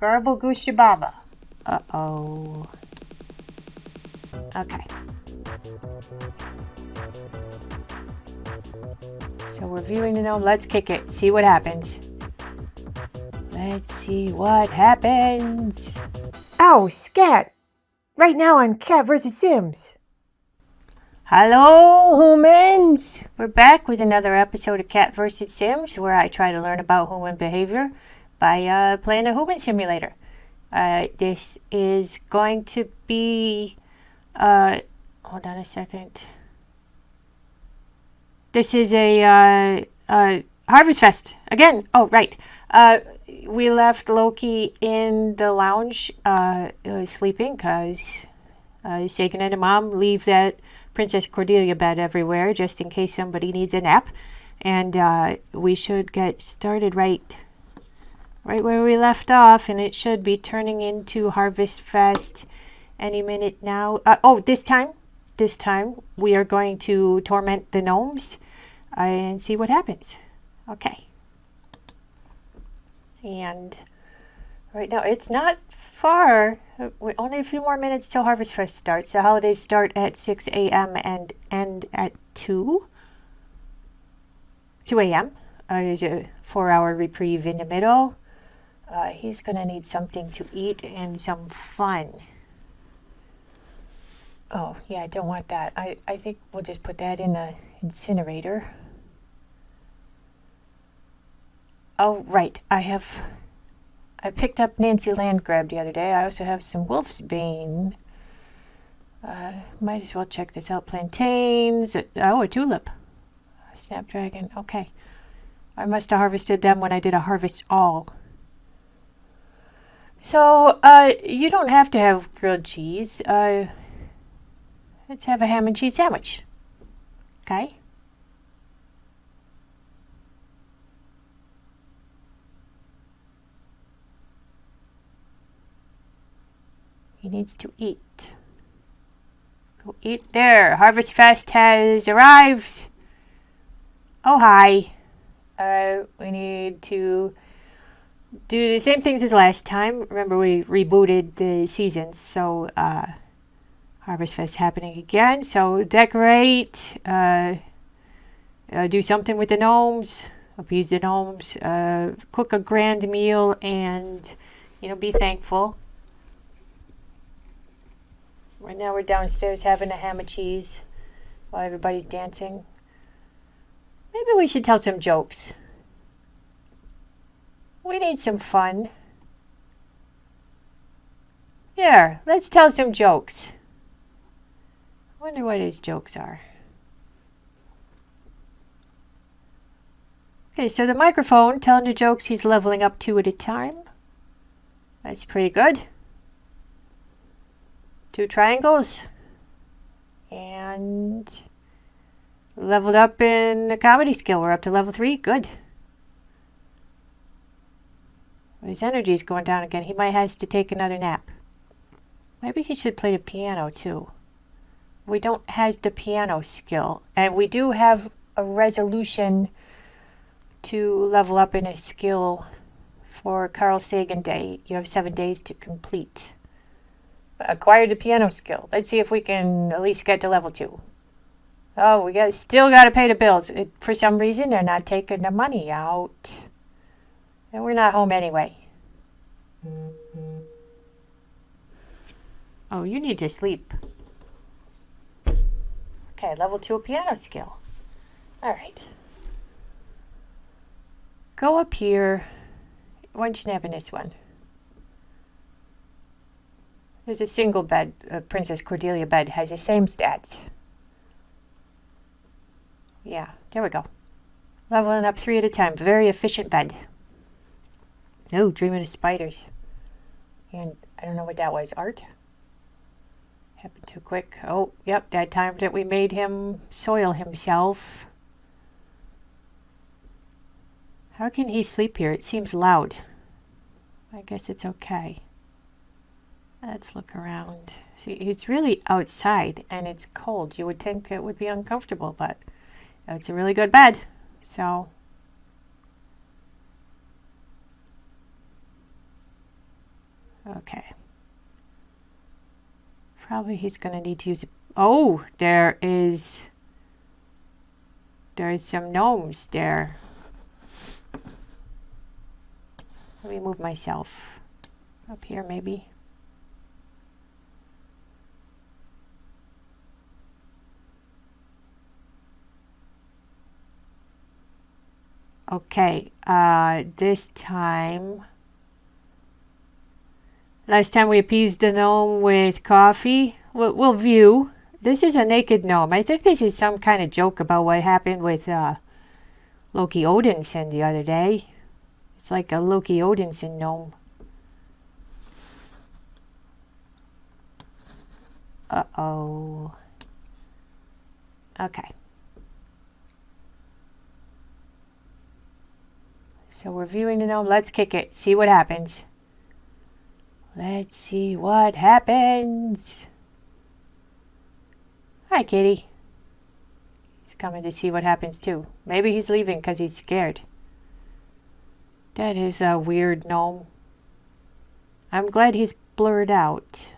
Garble Gooshababa. Uh-oh. Okay. So we're viewing the gnome. Let's kick it. See what happens. Let's see what happens. Ow, scat! Right now on Cat vs. Sims. Hello, humans! We're back with another episode of Cat vs. Sims where I try to learn about human behavior by uh, playing a human simulator. Uh, this is going to be. Uh, hold on a second. This is a uh, Harvest Fest again. Oh, right. Uh, we left Loki in the lounge uh, sleeping because uh, Sagan and mom leave that Princess Cordelia bed everywhere just in case somebody needs a nap. And we should get started right right where we left off, and it should be turning into Harvest Fest any minute now. Uh, oh, this time, this time we are going to torment the gnomes uh, and see what happens. Okay. And right now, it's not far. we only a few more minutes till Harvest Fest starts. The holidays start at 6 a.m. and end at 2. 2 a.m. Uh, there's a four hour reprieve in the middle. Uh, he's going to need something to eat and some fun. Oh, yeah, I don't want that. I, I think we'll just put that in the incinerator. Oh, right. I have. I picked up Nancy Landgraab the other day. I also have some Wolf's Bane. Uh, might as well check this out. Plantains. Oh, a tulip. Snapdragon. Okay. I must have harvested them when I did a harvest all. So, uh, you don't have to have grilled cheese. Uh, let's have a ham and cheese sandwich. Okay? He needs to eat. Go eat there. Harvest Fest has arrived. Oh, hi. Uh, we need to do the same things as last time. Remember, we rebooted the seasons, so uh, Harvest Fest happening again. So decorate, uh, uh, do something with the gnomes, appease the gnomes, uh, cook a grand meal, and you know, be thankful. Right now, we're downstairs having a ham and cheese while everybody's dancing. Maybe we should tell some jokes. We need some fun. Here, let's tell some jokes. I wonder what his jokes are. Okay, so the microphone telling the jokes he's leveling up two at a time. That's pretty good. Two triangles. And leveled up in the comedy skill. We're up to level three. Good. His energy is going down again. He might have to take another nap. Maybe he should play the piano too. We don't have the piano skill. And we do have a resolution to level up in a skill for Carl Sagan Day. You have seven days to complete. Acquire the piano skill. Let's see if we can at least get to level two. Oh, we got still got to pay the bills. It, for some reason, they're not taking the money out. And we're not home anyway. Oh, you need to sleep. Okay, level two piano skill. All right. Go up here. Why don't you nap in this one? There's a single bed. Uh, Princess Cordelia bed has the same stats. Yeah, there we go. Leveling up three at a time. Very efficient bed. Oh, dreaming of spiders. And I don't know what that was. Art? Happened too quick. Oh, yep, that time that we made him soil himself. How can he sleep here? It seems loud. I guess it's okay. Let's look around. See, it's really outside and it's cold. You would think it would be uncomfortable, but it's a really good bed. So Okay. Probably he's going to need to use... Oh, there is... There's some gnomes there. Let me move myself up here maybe. Okay, uh, this time... Last time we appeased the gnome with coffee. We'll, we'll, view. This is a naked gnome. I think this is some kind of joke about what happened with uh, Loki Odinson the other day. It's like a Loki Odinson gnome. Uh-oh. Okay. So we're viewing the gnome. Let's kick it. See what happens. Let's see what happens. Hi, kitty. He's coming to see what happens too. Maybe he's leaving because he's scared. That is a weird gnome. I'm glad he's blurred out.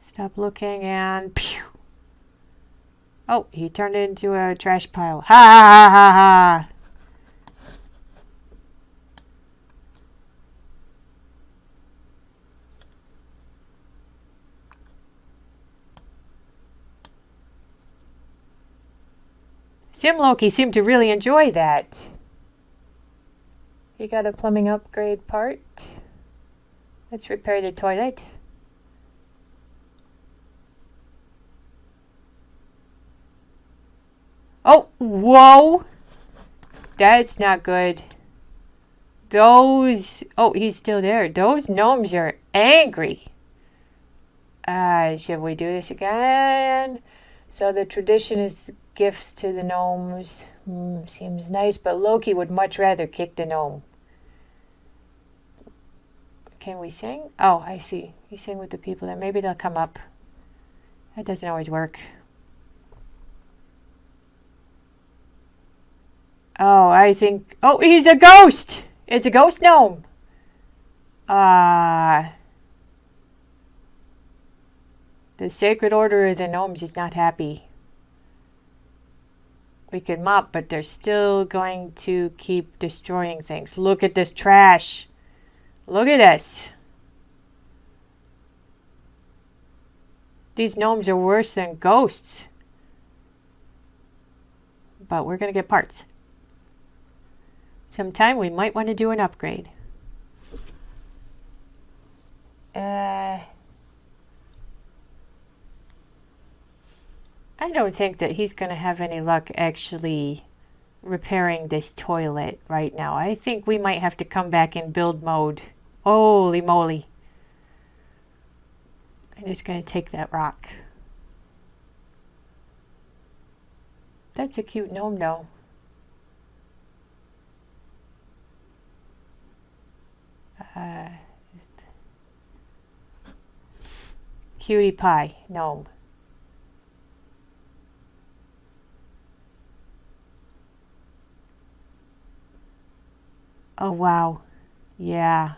Stop looking and pew. Oh, he turned into a trash pile. Ha ha ha ha. Sim Loki seemed to really enjoy that. You got a plumbing upgrade part. Let's repair the toilet. Oh, whoa! That's not good. Those, oh, he's still there. Those gnomes are angry. Uh, should we do this again? So the tradition is gifts to the gnomes. Mm, seems nice, but Loki would much rather kick the gnome. Can we sing? Oh, I see. You sing with the people there. Maybe they'll come up. That doesn't always work. Oh, I think... Oh, he's a ghost! It's a ghost gnome! Ah... Uh, the Sacred Order of the Gnomes is not happy we could mop, but they're still going to keep destroying things. Look at this trash. Look at this. These gnomes are worse than ghosts. But we're going to get parts. Sometime we might want to do an upgrade. Uh... I don't think that he's going to have any luck actually repairing this toilet right now. I think we might have to come back in build mode. Holy moly. I'm just going to take that rock. That's a cute gnome though. Uh, cutie pie gnome. Oh, wow. Yeah.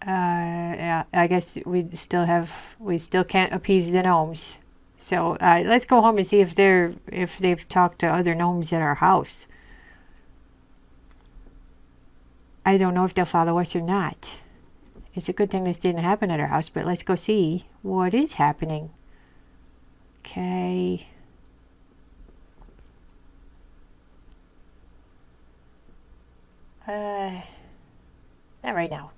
Uh, yeah, I guess we still have, we still can't appease the gnomes. So uh, let's go home and see if they're, if they've talked to other gnomes at our house. I don't know if they'll follow us or not. It's a good thing this didn't happen at our house, but let's go see what is happening. Okay. Uh, not right now.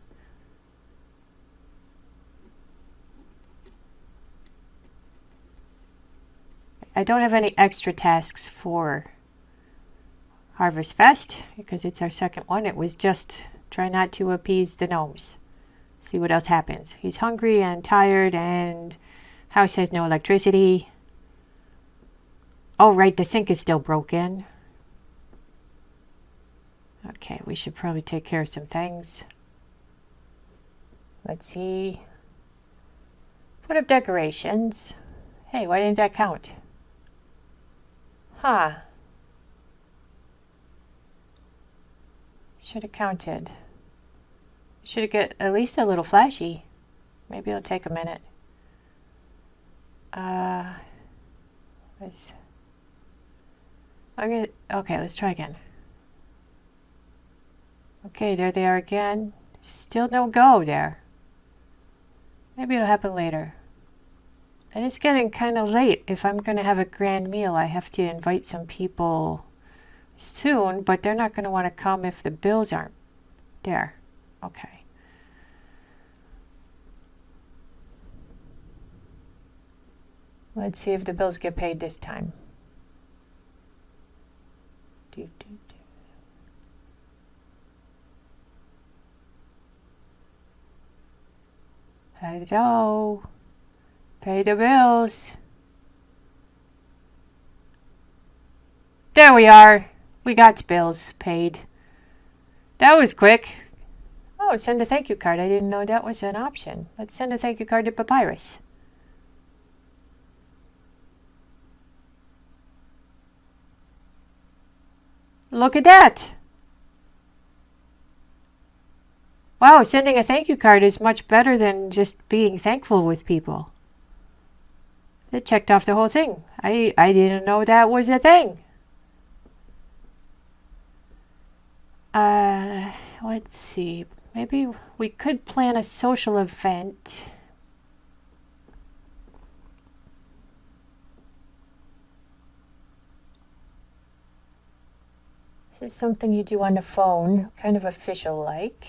I don't have any extra tasks for Harvest Fest because it's our second one. It was just try not to appease the gnomes. See what else happens. He's hungry and tired and house has no electricity. Oh, right, the sink is still broken. Okay, we should probably take care of some things. Let's see. Put up decorations. Hey, why didn't that count? Huh. Should have counted. Should have get at least a little flashy. Maybe it'll take a minute. Uh, let's, I'm gonna, okay, let's try again. Okay, there they are again. Still no go there. Maybe it'll happen later. And it's getting kind of late. If I'm going to have a grand meal, I have to invite some people soon, but they're not going to want to come if the bills aren't there. Okay. Let's see if the bills get paid this time. Do, do, do. Hello. Pay the bills. There we are. We got bills paid. That was quick. Oh, send a thank you card. I didn't know that was an option. Let's send a thank you card to Papyrus. Look at that. Wow, sending a thank you card is much better than just being thankful with people. It checked off the whole thing. I, I didn't know that was a thing. Uh, let's see. Maybe we could plan a social event. This is something you do on the phone, kind of official like.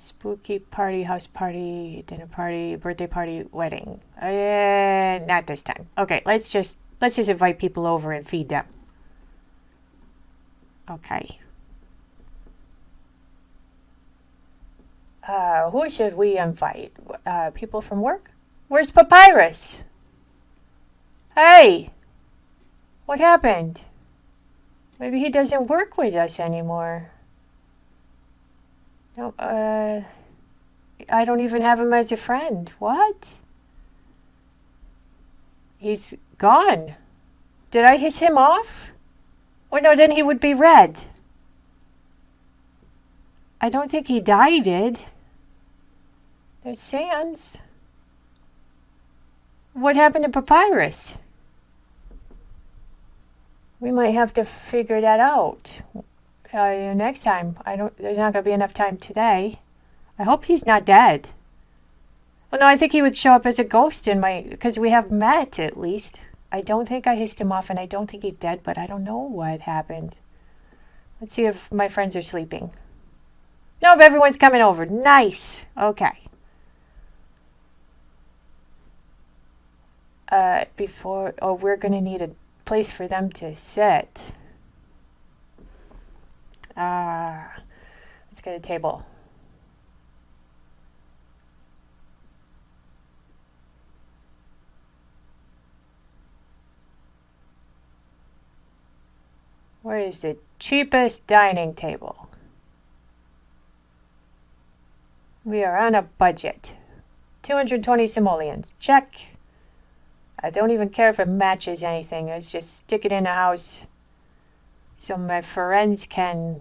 Spooky party, house party, dinner party, birthday party, wedding. Uh, not this time. Okay, let's just let's just invite people over and feed them. Okay. Uh, who should we invite? Uh, people from work? Where's Papyrus? Hey! What happened? Maybe he doesn't work with us anymore. No, uh, I don't even have him as a friend. What? He's gone. Did I hiss him off? Oh no, then he would be red. I don't think he died, did. There's Sans. What happened to Papyrus? We might have to figure that out uh, next time. I don't. There's not gonna be enough time today. I hope he's not dead. Well, no, I think he would show up as a ghost in my because we have met at least. I don't think I hissed him off, and I don't think he's dead, but I don't know what happened. Let's see if my friends are sleeping. Nope, everyone's coming over. Nice. Okay. Uh, before, oh, we're gonna need a place for them to sit. Ah, let's get a table. Where is the cheapest dining table? We are on a budget. 220 simoleons. Check. I don't even care if it matches anything. Let's just stick it in the house so my friends can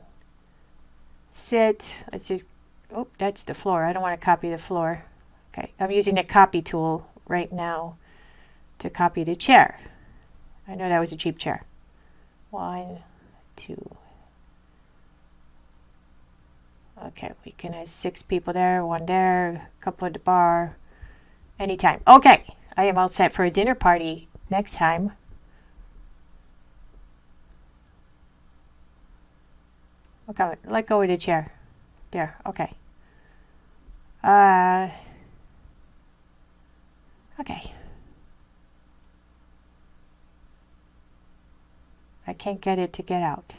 sit. Let's just, oh, that's the floor. I don't want to copy the floor. Okay, I'm using the copy tool right now to copy the chair. I know that was a cheap chair. One, two. Okay, we can have six people there, one there, a couple at the bar, anytime. Okay, I am all set for a dinner party next time. Okay, let go of the chair. There, okay. Uh, okay. I can't get it to get out.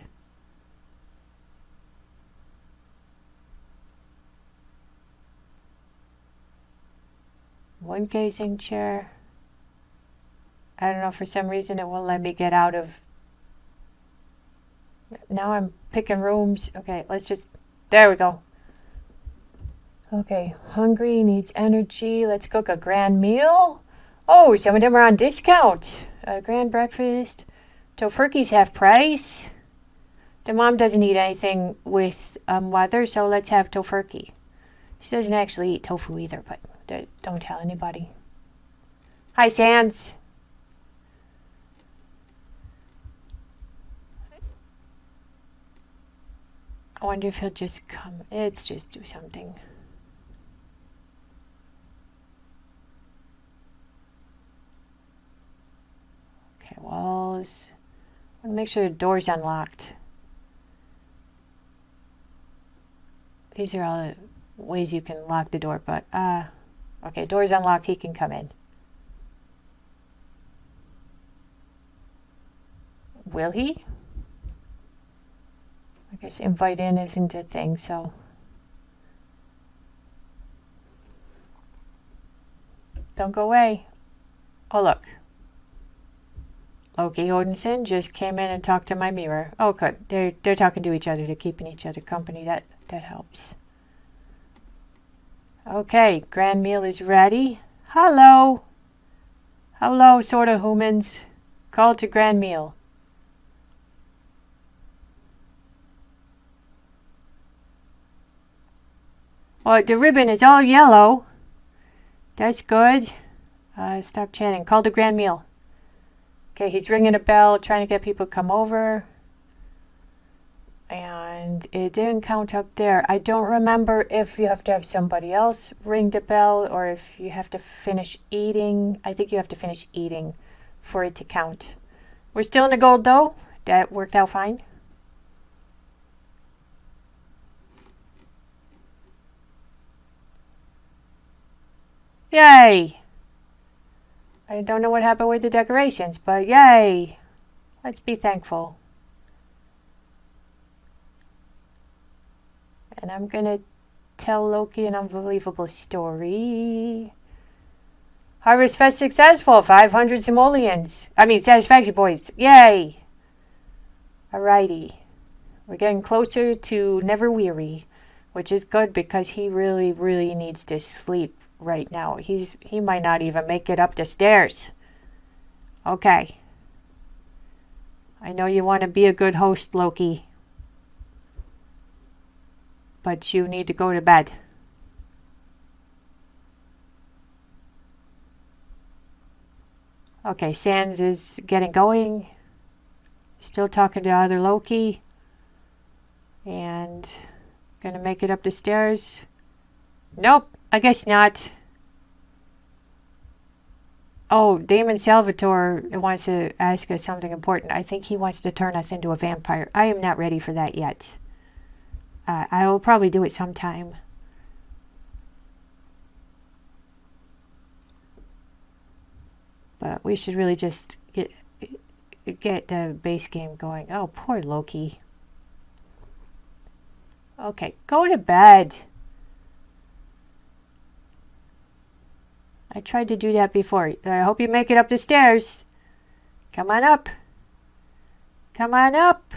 One gazing chair. I don't know, for some reason it won't let me get out of now I'm picking rooms. Okay, let's just, there we go. Okay, hungry, needs energy. Let's cook a grand meal. Oh, some of them are on discount. A grand breakfast. Tofurkey's half price. The mom doesn't eat anything with um, weather, so let's have tofurkey. She doesn't actually eat tofu either, but don't tell anybody. Hi, Sans. I wonder if he'll just come. Let's just do something. Okay, walls. I want to make sure the door's unlocked. These are all the ways you can lock the door, but, uh, okay, door's unlocked, he can come in. Will he? Guess invite in isn't a thing, so. Don't go away. Oh, look. Loki Odinson just came in and talked to my mirror. Oh, good. They're, they're talking to each other. They're keeping each other company. That, that helps. Okay, grand meal is ready. Hello. Hello, sort of humans. Call to grand meal. Oh, the ribbon is all yellow. That's good. Uh, stop chanting. Call the grand meal. Okay, he's ringing a bell, trying to get people to come over. And it didn't count up there. I don't remember if you have to have somebody else ring the bell or if you have to finish eating. I think you have to finish eating for it to count. We're still in the gold though. That worked out fine. Yay! I don't know what happened with the decorations, but yay! Let's be thankful. And I'm gonna tell Loki an unbelievable story. Harvest Fest successful, 500 simoleons. I mean, satisfaction points. Yay! Alrighty. We're getting closer to Never Weary, which is good because he really, really needs to sleep right now. He's he might not even make it up the stairs. Okay. I know you want to be a good host, Loki. But you need to go to bed. Okay, Sans is getting going. Still talking to other Loki. And gonna make it up the stairs. Nope. I guess not. Oh, Damon Salvatore wants to ask us something important. I think he wants to turn us into a vampire. I am not ready for that yet. Uh, I will probably do it sometime. But we should really just get get the base game going. Oh, poor Loki. Okay, go to bed. I tried to do that before. I hope you make it up the stairs. Come on up. Come on up.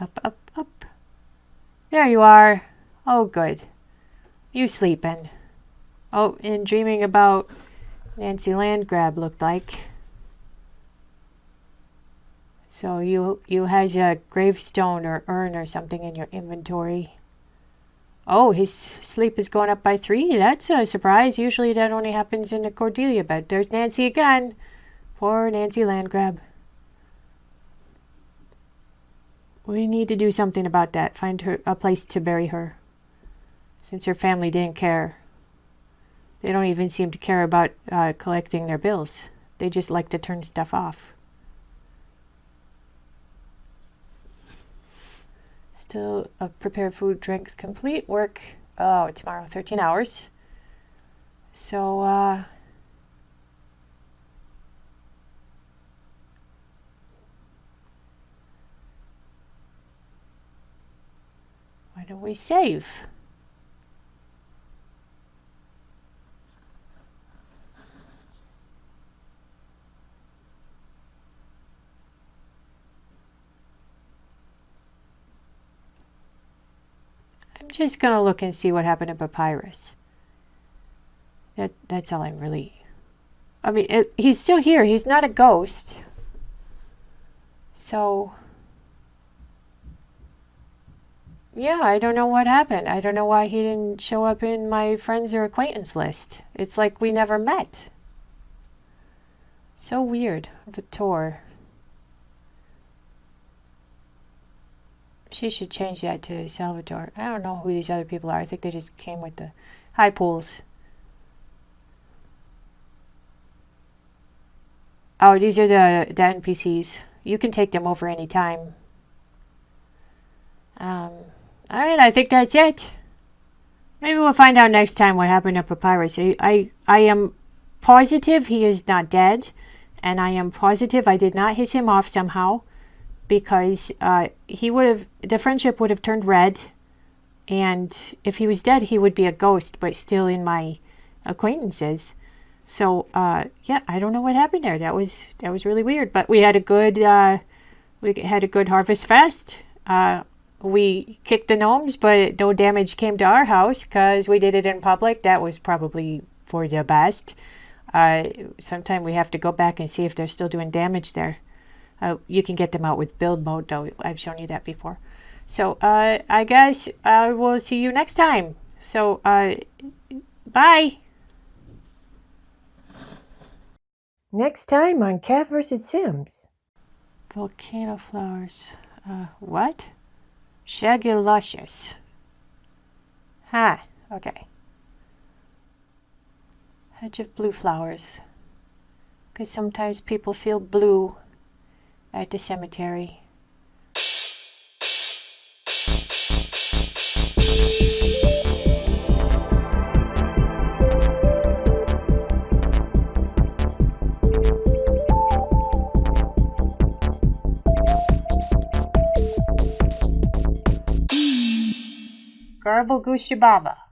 Up, up, up. There you are. Oh, good. You sleeping. Oh, and dreaming about Nancy Landgraab looked like. So you you has a gravestone or urn or something in your inventory. Oh, his sleep is going up by three. That's a surprise. Usually that only happens in the Cordelia bed. There's Nancy again. Poor Nancy Landgraab. We need to do something about that. Find her a place to bury her. Since her family didn't care. They don't even seem to care about uh, collecting their bills. They just like to turn stuff off. Still uh, prepare food, drinks, complete. Work, oh, tomorrow, 13 hours. So, uh, why don't we save? Just going to look and see what happened to Papyrus. That, that's all I'm really... I mean, it, he's still here. He's not a ghost. So... Yeah, I don't know what happened. I don't know why he didn't show up in my friends or acquaintance list. It's like we never met. So weird. Vitor. She should change that to Salvatore. I don't know who these other people are. I think they just came with the high pools. Oh, these are the, the NPCs. You can take them over anytime. Um, alright, I think that's it. Maybe we'll find out next time what happened to Papyrus. I, I, I am positive he is not dead. And I am positive I did not hiss him off somehow. Because uh, he would have, the friendship would have turned red. And if he was dead, he would be a ghost, but still in my acquaintances. So uh, yeah, I don't know what happened there. That was that was really weird. But we had a good uh, we had a good harvest fest. Uh, we kicked the gnomes, but no damage came to our house because we did it in public. That was probably for the best. Uh, sometime we have to go back and see if they're still doing damage there. Uh, you can get them out with build mode, though. I've shown you that before. So uh, I guess I will see you next time. So uh, bye. Next time on Cat vs. Sims. Volcano flowers. Uh, what? Shaguluscious. Huh, okay. Hedge of blue flowers. Because sometimes people feel blue at the cemetery. Garble Goosey Baba.